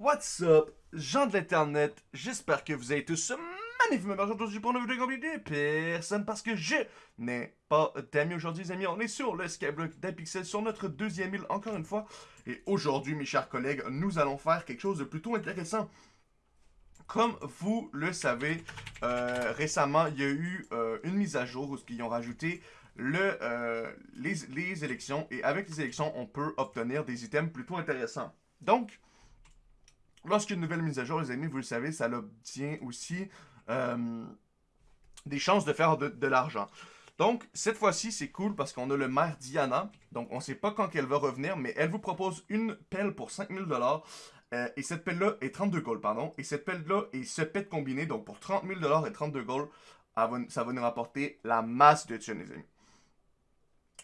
What's up, gens de l'internet, j'espère que vous avez tous magnifiquement bien. Aujourd'hui pour une vidéo compliquée personne parce que je n'ai pas d'amis. Aujourd'hui les amis, on est sur le Skyblock d'Apixel sur notre deuxième île encore une fois. Et aujourd'hui mes chers collègues, nous allons faire quelque chose de plutôt intéressant. Comme vous le savez, euh, récemment, il y a eu euh, une mise à jour où ils ont rajouté euh, les élections. Et avec les élections, on peut obtenir des items plutôt intéressants. Donc, Lorsqu'une nouvelle mise à jour, les amis, vous le savez, ça obtient aussi euh, des chances de faire de, l'argent. Donc, cette fois-ci, c'est cool parce qu'on a le maire Diana. Donc, on ne sait pas quand elle va revenir, mais elle vous propose une pelle pour 5000$. Euh, et cette pelle-là est 32 gold, pardon. Et cette pelle-là est ce pet combiné. Donc, pour 30 000$ et 32 gold, ça va nous rapporter la masse de thunes, les amis.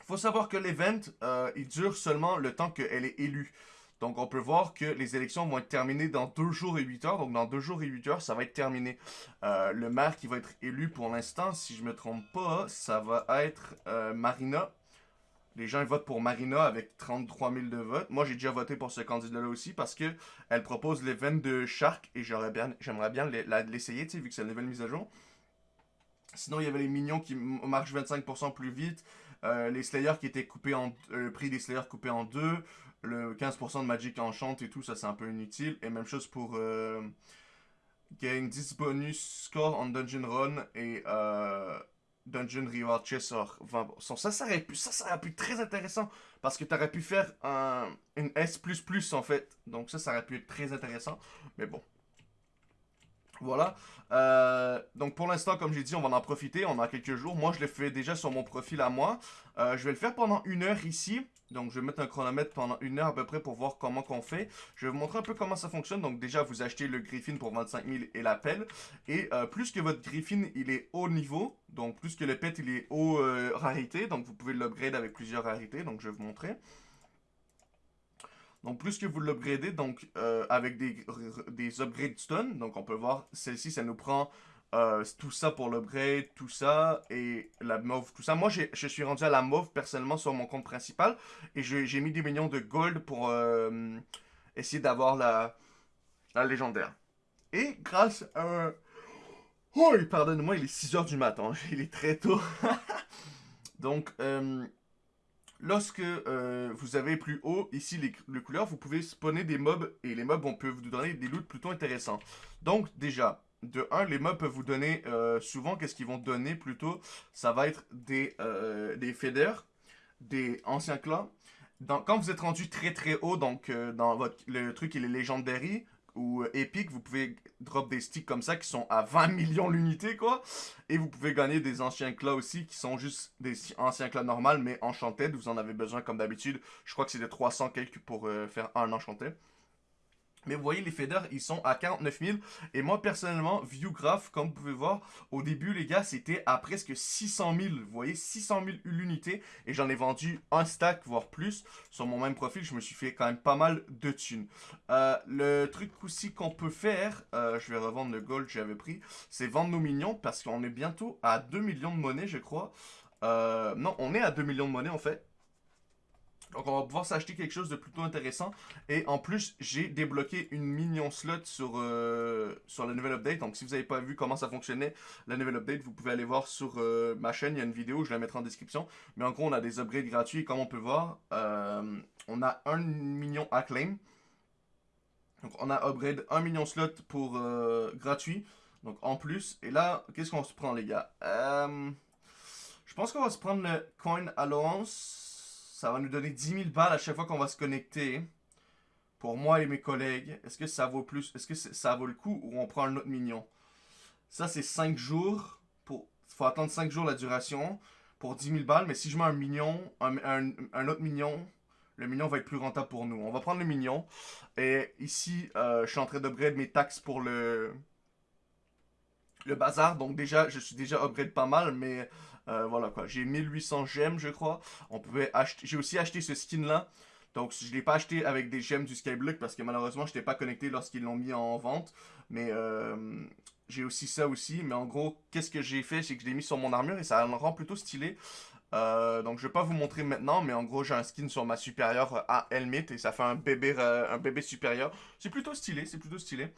faut savoir que l'event, euh, il dure seulement le temps qu'elle est élue. Donc, on peut voir que les élections vont être terminées dans 2 jours et 8 heures. Donc, dans 2 jours et 8 heures, ça va être terminé. Euh, le maire qui va être élu pour l'instant, si je me trompe pas, ça va être euh, Marina. Les gens votent pour Marina avec 33 000 de votes. Moi, j'ai déjà voté pour ce candidat-là aussi parce que elle propose l'event de Shark et j'aimerais bien, bien l'essayer, vu que c'est une nouvelle mise à jour. Sinon, il y avait les minions qui marchent 25% plus vite. Euh, les Slayers qui étaient coupés en... le prix des Slayers coupé en deux le 15% de Magic Enchant et tout, ça c'est un peu inutile. Et même chose pour euh, gain 10 bonus score en Dungeon Run et euh, Dungeon Reward Chest 20%. Ça, ça aurait pu, ça, ça aurait pu être très intéressant parce que tu aurais pu faire un, une S++ en fait. Donc ça, ça aurait pu être très intéressant. Mais bon, voilà. Euh, donc pour l'instant, comme j'ai dit, on va en profiter. On a quelques jours. Moi, je l'ai fait déjà sur mon profil à moi. Euh, je vais le faire pendant une heure ici. Donc je vais mettre un chronomètre pendant une heure à peu près pour voir comment qu'on fait. Je vais vous montrer un peu comment ça fonctionne. Donc déjà, vous achetez le Griffin pour 25 000 et la pelle. Et euh, plus que votre Griffin, il est haut niveau. Donc plus que le pet, il est haut rarité. Donc vous pouvez l'upgrade avec plusieurs rarités. Donc je vais vous montrer. Donc, plus que vous l'upgradez, donc euh, avec des, des upgrades stun, donc on peut voir, celle-ci, ça nous prend euh, tout ça pour l'upgrade, tout ça, et la mauve, tout ça. Moi, je suis rendu à la mauve, personnellement, sur mon compte principal, et j'ai mis des millions de gold pour euh, essayer d'avoir la, la légendaire. Et grâce à... Oh, pardonne-moi, il est 6h du matin, il est très tôt. donc, Lorsque euh, vous avez plus haut, ici, les, couleurs, vous pouvez spawner des mobs et les mobs, on peut vous donner des loots plutôt intéressants. Donc, déjà, de 1, les mobs peuvent vous donner, euh, souvent, qu'est-ce qu'ils vont donner plutôt? Ça va être des, euh, des des anciens clans. quand vous êtes rendu très très haut, donc dans votre, le truc il est Legendary, ou euh, épique, vous pouvez drop des sticks comme ça qui sont à 20 millions l'unité, quoi. Et vous pouvez gagner des anciens clats aussi qui sont juste des anciens clats normales, mais enchanted. Vous en avez besoin comme d'habitude. Je crois que c'est de 300 quelques pour euh, faire un enchanté. Mais vous voyez, les faders, ils sont à 49 000. Et moi, personnellement, Viewgraph, comme vous pouvez voir, au début, les gars, c'était à presque 600 000. Vous voyez, 600 000 l'unité. Et j'en ai vendu un stack, voire plus. Sur mon même profil, je me suis fait quand même pas mal de thunes. Euh, le truc aussi qu'on peut faire, euh, je vais revendre le gold que j'avais pris, c'est vendre nos minions. Parce qu'on est bientôt à 2 millions de monnaie, je crois. Euh, non, on est à 2 millions de monnaie, en fait. Donc on va pouvoir s'acheter quelque chose de plutôt intéressant. Et en plus, j'ai débloqué une minion slot sur, euh, sur la nouvelle update. Donc si vous n'avez pas vu comment ça fonctionnait, la nouvelle update, vous pouvez aller voir sur euh, ma chaîne. Il y a une vidéo, je la mettrai en description. Mais en gros, on a des upgrades gratuits. Et comme on peut voir, euh, on a un minion acclaim. Donc on a upgrade un million slot pour gratuit. Donc en plus. Et là, qu'est-ce qu'on se prend les gars? Je pense qu'on va se prendre le coin allowance ça va nous donner 10 000 balles à chaque fois qu'on va se connecter. Pour moi et mes collègues. Est-ce que ça vaut plus Est-ce que ça vaut le coup ou on prend un autre mignon Ça, c'est 5 jours. Il faut attendre 5 jours la duration pour 10 000 balles. Mais si je mets un mignon, un, autre mignon, le mignon va être plus rentable pour nous. On va prendre le mignon. Et ici, euh, je suis en train d'upgrade mes taxes pour le, le bazar. Donc déjà, je suis déjà upgrade pas mal. Mais euh, voilà quoi, j'ai 1800 gemmes je crois. On pouvait acheter, j'ai aussi acheté ce skin là. Donc je l'ai pas acheté avec des gemmes du Skyblock parce que malheureusement je n'étais pas connecté lorsqu'ils l'ont mis en vente. Mais euh, j'ai aussi ça aussi. Mais en gros, qu'est-ce que j'ai fait? C'est que je l'ai mis sur mon armure et ça le rend plutôt stylé. Euh, donc je vais pas vous montrer maintenant, mais en gros j'ai un skin sur ma supérieure à Helmet et ça fait un bébé, un bébé supérieur. C'est plutôt stylé, c'est plutôt stylé.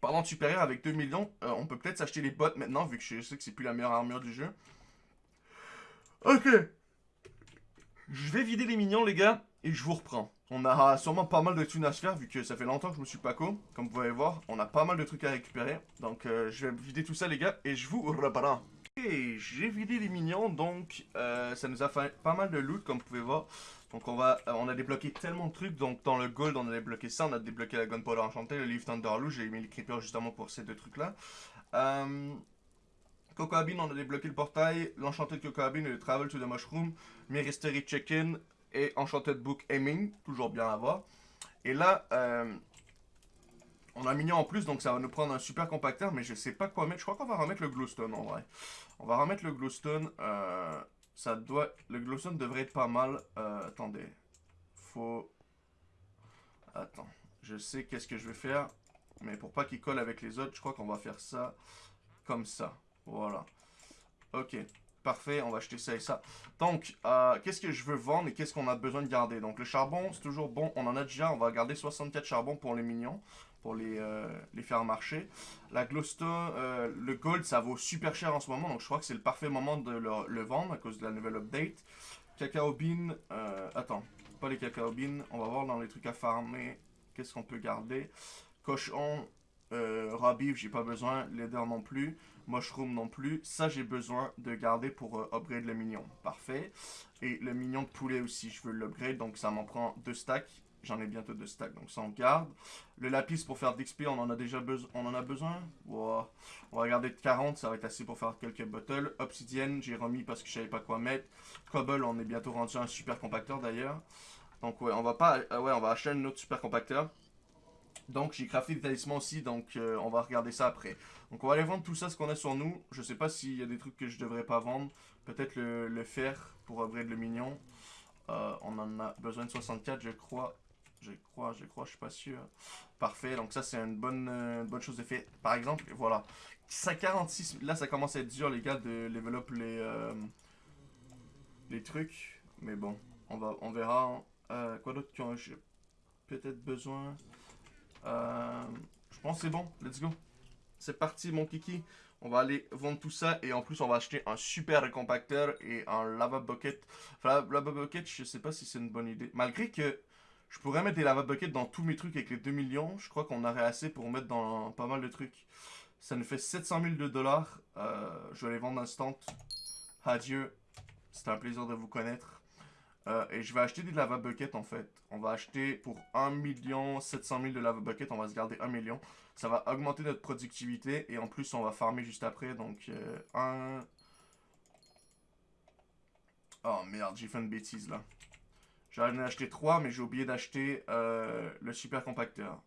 Parlant de supérieur, avec 2 millions, euh, on peut peut-être s'acheter les bottes maintenant, vu que je sais que c'est plus la meilleure armure du jeu. Ok. Je vais vider les minions, les gars, et je vous reprends. On a sûrement pas mal de thunes à se faire, vu que ça fait longtemps que je me suis pas co. Comme vous pouvez voir, on a pas mal de trucs à récupérer. Donc je vais vider tout ça, les gars, et je vous reprends. J'ai vidé les minions, donc euh, ça nous a fait pas mal de loot, comme vous pouvez voir. Donc on va, euh, on a débloqué tellement de trucs, donc dans le gold on a débloqué ça, on a débloqué la gunpowder enchantée, le livre Thunderloo, j'ai mis les creepers justement pour ces deux trucs là. Euh, Cocoabin, on a débloqué le portail, l'enchanted Cocoabin et le travel to the mushroom, Mystery Check-in et enchanted book aiming, toujours bien à voir. Et là, euh, on a mignon en plus, donc ça va nous prendre un super compacteur, mais je sais pas quoi mettre. Je crois qu'on va remettre le glowstone en vrai. On va remettre le glowstone. Euh, ça doit... Le glowstone devrait être pas mal. Euh, attendez. Faut... Attends. Je sais qu'est-ce que je vais faire. Mais pour pas qu'il colle avec les autres, je crois qu'on va faire ça comme ça. Voilà. Ok. Parfait, on va acheter ça et ça. Donc, euh, qu'est-ce que je veux vendre et qu'est-ce qu'on a besoin de garder? Donc, le charbon, c'est toujours bon. On en a déjà. On va garder 64 charbons pour les mignons pour les, euh, les faire marcher. La glowstone, euh, le gold, ça vaut super cher en ce moment, donc je crois que c'est le parfait moment de le, vendre à cause de la nouvelle update. Cacao bean, euh, attends, pas les cacao beans, on va voir dans les trucs à farmer, qu'est-ce qu'on peut garder. Cochon, euh, raw j'ai pas besoin, leather non plus, mushroom non plus. Ça, j'ai besoin de garder pour upgrade le mignon. Parfait. Et le mignon de poulet aussi, je veux l'upgrade, donc ça m'en prend deux stacks. J'en ai bientôt deux stacks, donc ça on garde. Le lapis pour faire d'XP, on en a déjà besoin. On en a besoin? On va garder de 40, ça va être assez pour faire quelques bottles. Obsidienne, j'ai remis parce que je savais pas quoi mettre. Cobble, on est bientôt rendu un super compacteur d'ailleurs. Donc ouais, on va pas, euh, ouais, on va acheter un autre super compacteur. Donc j'ai crafté des talismans aussi, donc euh, on va regarder ça après. Donc on va aller vendre tout ça, ce qu'on a sur nous. Je sais pas s'il y a des trucs que je devrais pas vendre. Peut-être le, fer pour upgrade le mignon. Euh, on en a besoin de 64 je crois. Je crois, je crois, je suis pas sûr. Parfait, donc ça c'est une bonne, euh, chose de fait. Par exemple, voilà. 146, là ça commence à être dur les gars de level les, euh, les trucs. Mais bon, on, va, on verra. Euh, quoi d'autre que j'ai peut-être besoin? Je pense c'est bon, let's go. C'est parti mon kiki. On va aller vendre tout ça et en plus on va acheter un super compacteur et un lava bucket. Enfin, lava bucket, je sais pas si c'est une bonne idée. Malgré que je pourrais mettre des lava buckets dans tous mes trucs avec les 2 millions. Je crois qu'on aurait assez pour mettre dans pas mal de trucs. Ça nous fait 700 000 de dollars. Euh, je vais les vendre instant. Adieu. C'était un plaisir de vous connaître. Euh, et je vais acheter des lava buckets en fait. On va acheter pour 1 million 700 000 de lava buckets. On va se garder 1 million. Ça va augmenter notre productivité. Et en plus, on va farmer juste après. Donc, euh, 1... Oh merde, j'ai fait une bêtise là. J'en ai acheté 3, mais j'ai oublié d'acheter euh, le super compacteur.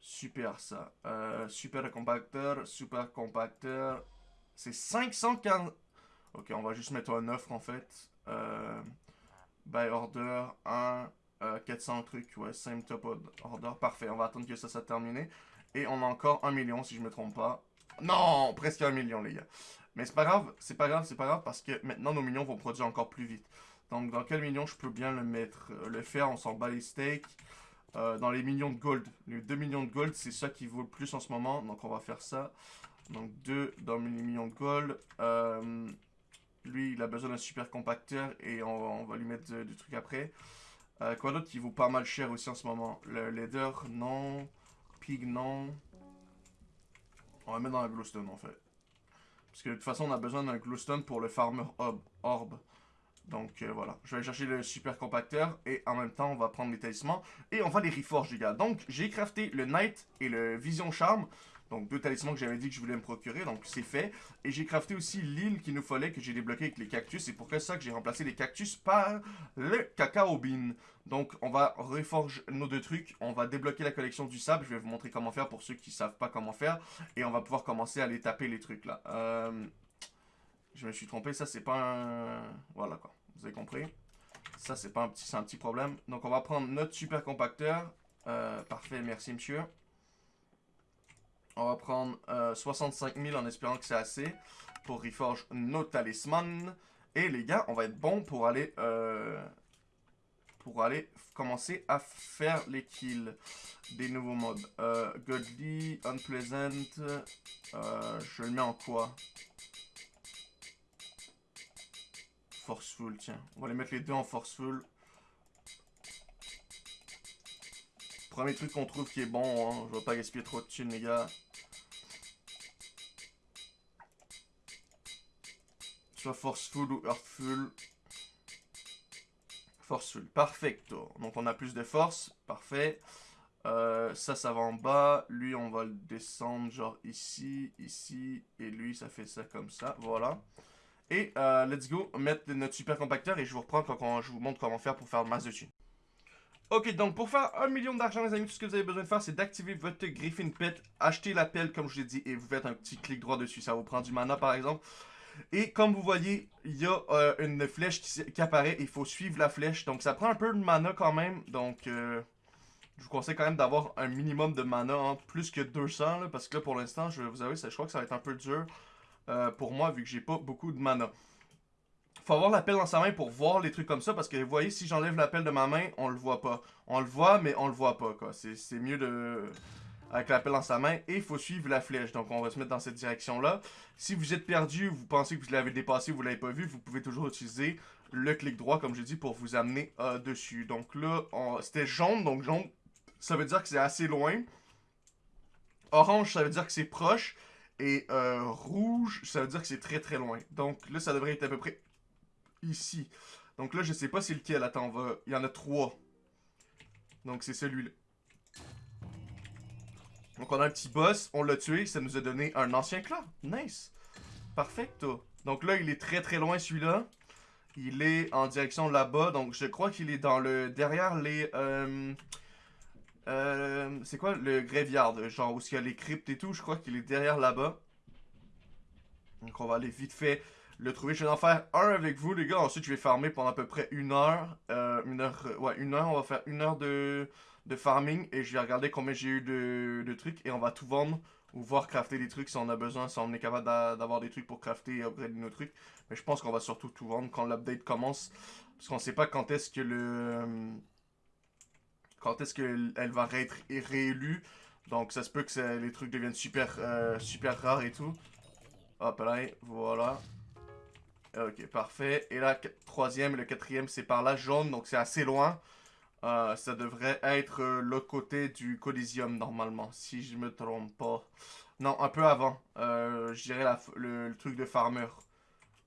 Super ça. Euh, super compacteur, super compacteur. C'est 540... Ok, on va juste mettre un offre en fait. Euh, by order 1, 400 trucs. Ouais, same top order. Parfait, on va attendre que ça soit terminé. Et on a encore 1 million si je me trompe pas. Non, presque 1 million les gars. Mais c'est pas grave, c'est pas grave, c'est pas grave parce que maintenant nos millions vont produire encore plus vite. Donc, dans quel million je peux bien le mettre euh, Le fer, on s'en bat les steaks. Euh, dans les millions de gold. Les 2 millions de gold, c'est ça qui vaut le plus en ce moment. Donc, on va faire ça. Donc, 2 dans les millions de gold. Euh, lui, il a besoin d'un super compacteur et on, va lui mettre du truc après. quoi d'autre? Qui vaut pas mal cher aussi en ce moment Le leather, non. Pig, non. On va mettre dans la glowstone en fait. Parce que de toute façon, on a besoin d'un glowstone pour le farmer orb. Donc euh, voilà, je vais aller chercher le super compacteur et en même temps on va prendre les talismans et on va les reforge les gars. Donc j'ai crafté le Knight et le Vision Charm, donc deux talismans que j'avais dit que je voulais me procurer, donc c'est fait. Et j'ai crafté aussi l'île qu'il nous fallait que j'ai débloqué avec les cactus, c'est pour ça que j'ai remplacé les cactus par le cacao bean. Donc on va reforge nos deux trucs, on va débloquer la collection du sable, je vais vous montrer comment faire pour ceux qui savent pas comment faire. Et on va pouvoir commencer à les taper les trucs là. Euh, je me suis trompé, ça c'est pas un... Voilà quoi, vous avez compris. Ça c'est pas un petit, un petit problème. Donc on va prendre notre super compacteur. Euh, parfait, merci monsieur. On va prendre 65 000 en espérant que c'est assez pour reforge nos talismans. Et les gars, on va être bon pour aller pour aller commencer à faire les kills des nouveaux mobs. Euh, Godly, Unpleasant, euh, je le mets en quoi? Forceful, tiens. On va les mettre les deux en Forceful. Premier truc qu'on trouve qui est bon, hein. je vais pas gaspiller trop de thunes les gars. Soit Forceful ou Earthful. Forceful, perfecto. Donc on a plus de force, parfait. Euh, ça, ça va en bas. Lui, on va le descendre genre ici, ici. Et lui, ça fait ça comme ça, voilà. Et euh, let's go mettre notre super compacteur et je vous reprends quand, je vous montre comment faire pour faire masse de dessus. Ok, donc pour faire un million d'argent, les amis, tout ce que vous avez besoin de faire, c'est d'activer votre Griffin Pet, acheter la pelle, comme je l'ai dit, et vous faites un petit clic droit dessus. Ça vous prend du mana, par exemple. Et comme vous voyez, il y a euh, une flèche qui, apparaît. Il faut suivre la flèche. Donc ça prend un peu de mana quand même. Donc euh, je vous conseille quand même d'avoir un minimum de mana. Hein, plus que 200. parce que là pour l'instant, je vais vous avouer, je crois que ça va être un peu dur euh, pour moi vu que j'ai pas beaucoup de mana. Faut avoir la pelle dans sa main pour voir les trucs comme ça. Parce que vous voyez, si j'enlève la pelle de ma main, on le voit pas. On le voit, mais on le voit pas. C'est mieux de avec la pelle dans sa main et il faut suivre la flèche. Donc on va se mettre dans cette direction-là. Si vous êtes perdu, vous pensez que vous l'avez dépassé, vous l'avez pas vu, vous pouvez toujours utiliser le clic droit, comme je dis, pour vous amener euh, dessus. Donc là, c'était jaune, donc jaune, ça veut dire que c'est assez loin. Orange, ça veut dire que c'est proche. Et euh, rouge, ça veut dire que c'est très très loin. Donc là, ça devrait être à peu près ici. Donc là, je sais pas c'est lequel. Attends, va... il y en a trois. Donc c'est celui-là. Donc on a un petit boss, on l'a tué, ça nous a donné un ancien clan. Nice. Perfecto. Donc là, il est très très loin celui-là. Il est en direction là-bas, donc je crois qu'il est dans le... derrière les... Euh, euh, c'est quoi le graveyard, genre où il y a les cryptes et tout, je crois qu'il est derrière là-bas. Donc on va aller vite fait le trouver. Je vais en faire un avec vous les gars, ensuite je vais farmer pendant à peu près une heure. Euh, une heure, ouais une heure, on va faire une heure de de farming et je vais regarder combien j'ai eu de, trucs et on va tout vendre ou voir crafter des trucs si on a besoin, si on est capable d'avoir des trucs pour crafter et upgrader nos trucs. Mais je pense qu'on va surtout tout vendre quand l'update commence parce qu'on sait pas quand est-ce que le... Quand est-ce qu'elle va être réélue. Donc ça se peut que les trucs deviennent super, euh, super rares et tout. Hop là, voilà. Ok, parfait. Et là, troisième et le quatrième, c'est par là, jaune, donc c'est assez loin. Euh, ça devrait être euh, l'autre côté du Coliseum normalement, si je me trompe pas. Non, un peu avant. Je dirais le, truc de farmer.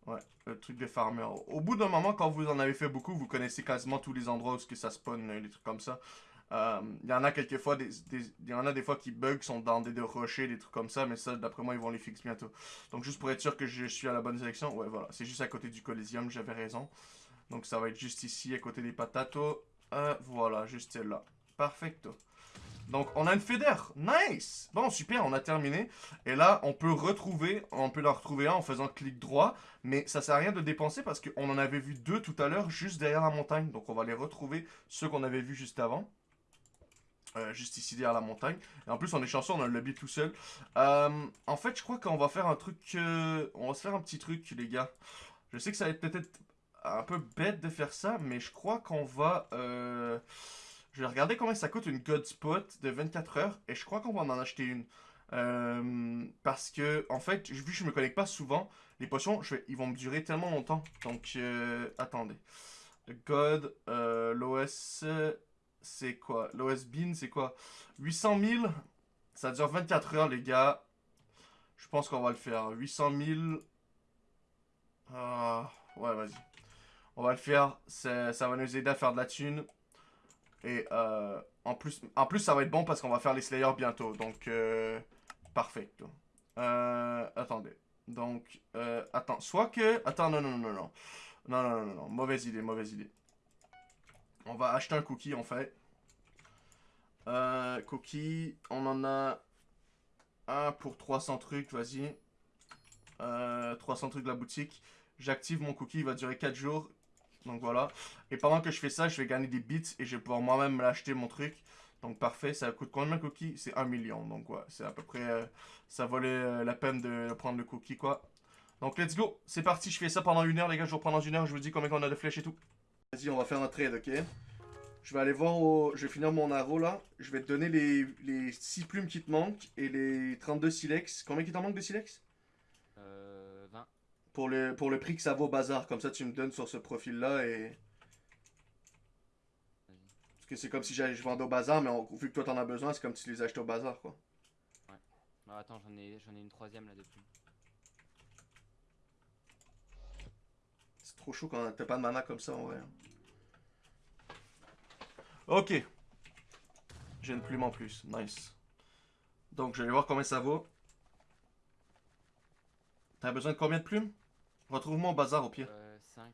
Ouais, le truc de farmer. Au bout d'un moment, quand vous en avez fait beaucoup, vous connaissez quasiment tous les endroits où ça spawn, des trucs comme ça. Il y en a quelques fois, il y en a des fois qui bug, sont dans des, rochers, des trucs comme ça, mais ça, d'après moi, ils vont les fixer bientôt. Donc juste pour être sûr que je suis à la bonne direction, ouais, voilà, c'est juste à côté du Coliseum, j'avais raison. Donc ça va être juste ici, à côté des patatos. Euh, voilà, juste celle-là. Perfecto. Donc, on a une fédère. Nice! Bon, super, on a terminé. Et là, on peut retrouver, on peut la retrouver en faisant clic droit. Mais ça sert à rien de dépenser parce qu'on en avait vu deux tout à l'heure juste derrière la montagne. Donc, on va les retrouver, ceux qu'on avait vus juste avant. Euh, juste ici derrière la montagne. Et en plus, on est chanceux, on a le lobby tout seul. Euh, en fait, je crois qu'on va faire un truc... on va se faire un petit truc, les gars. Je sais que ça va être peut-être un peu bête de faire ça, mais je crois qu'on va... Euh, je vais regarder combien ça coûte une God Spot de 24 heures, et je crois qu'on va en acheter une. Euh, parce que, en fait, vu que je me connecte pas souvent, les potions, ils vont me durer tellement longtemps. Donc, euh, attendez. God, l'OS, c'est quoi? L'OS Bean, c'est quoi? 800 000 Ça dure 24 heures, les gars. Je pense qu'on va le faire. 800 000... Ah, ouais, vas-y. On va le faire. Ça va nous aider à faire de la thune. Et euh, en, plus, en plus, ça va être bon parce qu'on va faire les Slayers bientôt. Donc, euh, parfait. Euh, attendez. Donc, euh, attends. Soit que... Attends, non, non, non. Non, non, non, non. Mauvaise idée, mauvaise idée. On va acheter un cookie, en fait. Euh, cookie. On en a un pour 300 trucs, vas-y. 300 trucs de la boutique. J'active mon cookie, il va durer 4 jours. Donc voilà. Et pendant que je fais ça, je vais gagner des bits et je vais pouvoir moi-même l'acheter mon truc. Donc parfait, ça coûte combien de cookies C'est 1 million, donc ouais, c'est à peu près... euh, ça valait euh, la peine de prendre le cookie, quoi. Donc let's go, c'est parti, je fais ça pendant une heure, les gars, je vous reprends dans une heure, je vous dis combien on a de flèches et tout. Vas-y, on va faire un trade, ok? Je vais aller voir au... Je vais finir mon arrow, là. Je vais te donner les, les 6 plumes qui te manquent et les 32 silex. Combien qui t'en manque de silex? Euh, 20. pour le, pour le prix que ça vaut au bazar. Comme ça, tu me donnes sur ce profil-là et... Parce que c'est comme si je vendais au bazar, mais on- vu que toi t'en as besoin, c'est comme si tu les achetais au bazar, quoi. Non, attends, j'en ai, j'en ai une troisième là depuis. C'est trop chaud quand t'as pas de mana comme ça, en vrai. hein. Ok. J'ai une plume en plus. Nice. Donc, je vais voir combien ça vaut. T'as besoin de combien de plumes? Retrouve-moi au bazar au pire. Euh, 5.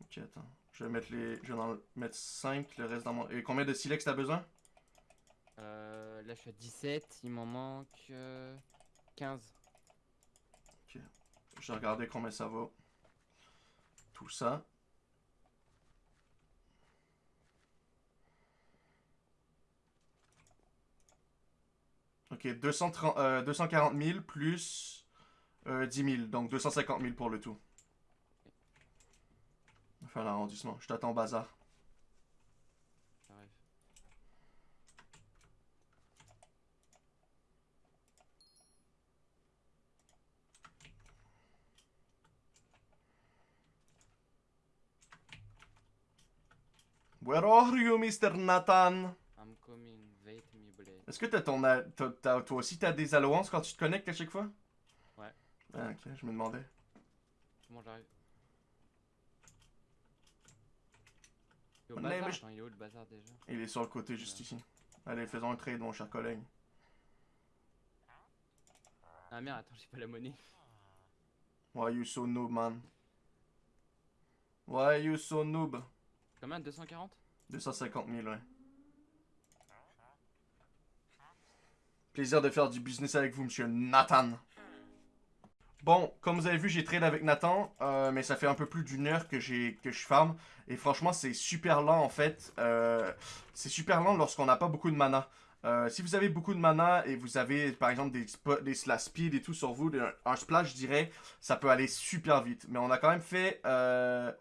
Ok, attends. Je vais mettre les. Je vais en mettre 5, le reste dans mon. Et combien de silex t'as besoin? Euh, là je suis à 17, il m'en manque euh, 15. Je vais regarder combien ça vaut. Ça. Ok, 230, euh, 240 000 plus euh, 10 000. Donc 250 000 pour le tout. Faire l'arrondissement. Je t'attends bazar. J'arrive. Where are you, Mr. Nathan? I'm coming, wait me blade. Est-ce que t'as ton, a- t'as- t'as- toi aussi t'as des allowances quand tu te connectes à chaque fois? Ouais. Ah, ok, je me demandais. J'arrive? Il est au bazar je- il est où le bazar déjà? Il est sur le côté juste Ouais. ici. Allez, faisons un trade, mon cher collègue. Ah merde, attends, j'ai pas la monnaie. Why you so noob, man? Why you so noob? Combien? 240 250 000, ouais. Plaisir de faire du business avec vous, monsieur Nathan. Bon, comme vous avez vu, j'ai trade avec Nathan, euh, mais ça fait un peu plus d'une heure que j'ai que je farm. Et franchement, c'est super lent en fait. Euh, c'est super lent lorsqu'on n'a pas beaucoup de mana. Euh, si vous avez beaucoup de mana et vous avez par exemple des, des slash speed et tout sur vous, un, splash, je dirais, ça peut aller super vite. Mais on a quand même fait euh,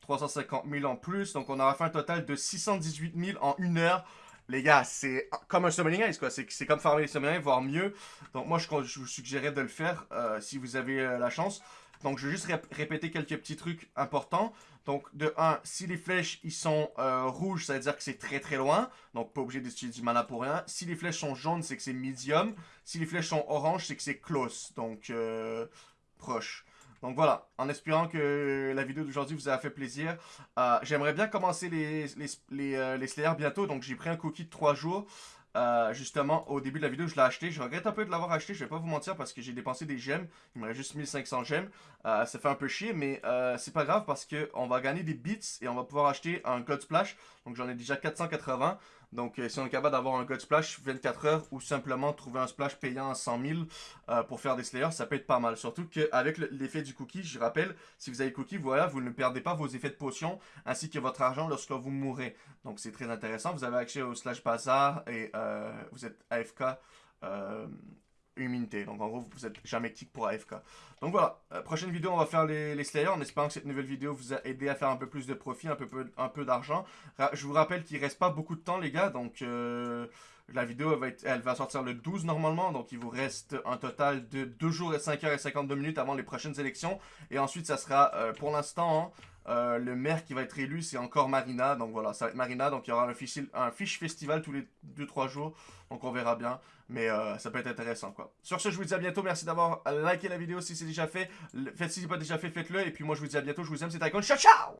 350 000 en plus, donc on aura fait un total de 618 000 en une heure. Les gars, c'est comme un Summoning Ice, quoi. C'est comme farmer les Summoning voire mieux. Donc moi, je, vous suggérais de le faire euh, si vous avez euh, la chance. Donc je vais juste rép- répéter quelques petits trucs importants. Donc de 1, si les flèches ils sont euh, rouges, ça veut dire que c'est très très loin. Donc pas obligé d'utiliser du mana pour rien. Si les flèches sont jaunes, c'est que c'est medium. Si les flèches sont oranges, c'est que c'est close. Donc euh, proche. Donc voilà, en espérant que la vidéo d'aujourd'hui vous a fait plaisir. Euh, J'aimerais bien commencer les, les, les, les Slayers bientôt. Donc j'ai pris un cookie de 3 jours. Euh, justement, au début de la vidéo, je l'ai acheté. Je regrette un peu de l'avoir acheté, je vais pas vous mentir, parce que j'ai dépensé des gemmes. Il me reste juste 1500 gemmes. Euh, ça fait un peu chier, mais euh, c'est pas grave parce que on va gagner des bits et on va pouvoir acheter un God Splash. Donc j'en ai déjà 480. Donc euh, si on est capable d'avoir un God Splash 24 heures ou simplement trouver un splash payant 100 000 euh, pour faire des Slayers, ça peut être pas mal. Surtout qu'avec le- l'effet du cookie, je rappelle, si vous avez cookie, voilà, vous ne perdez pas vos effets de potion ainsi que votre argent lorsque vous mourrez. Donc c'est très intéressant. Vous avez accès au slash bazar et euh, vous êtes AFK immunité. Donc en gros, vous êtes jamais kick pour AFK. Donc voilà, euh, prochaine vidéo, on va faire les, Slayers en espérant que cette nouvelle vidéo vous a aidé à faire un peu plus de profit, un peu, un peu d'argent. Je vous rappelle qu'il reste pas beaucoup de temps, les gars. Donc euh, la vidéo elle va, être, elle va sortir le 12 normalement. Donc il vous reste un total de 2 jours et 5 heures et 52 minutes avant les prochaines élections. Et ensuite, ça sera euh, pour l'instant. hein, euh, le maire qui va être élu, c'est encore Marina. Donc voilà, ça va être Marina. Donc il y aura un fiche, festival tous les 2-3 jours. Donc on verra bien. Mais euh, ça peut être intéressant quoi. Sur ce, je vous dis à bientôt. Merci d'avoir liké la vidéo si c'est déjà fait. Faites si c'est pas déjà fait, faites-le. Et puis moi, je vous dis à bientôt. Je vous aime. C'est Icon. Ciao, ciao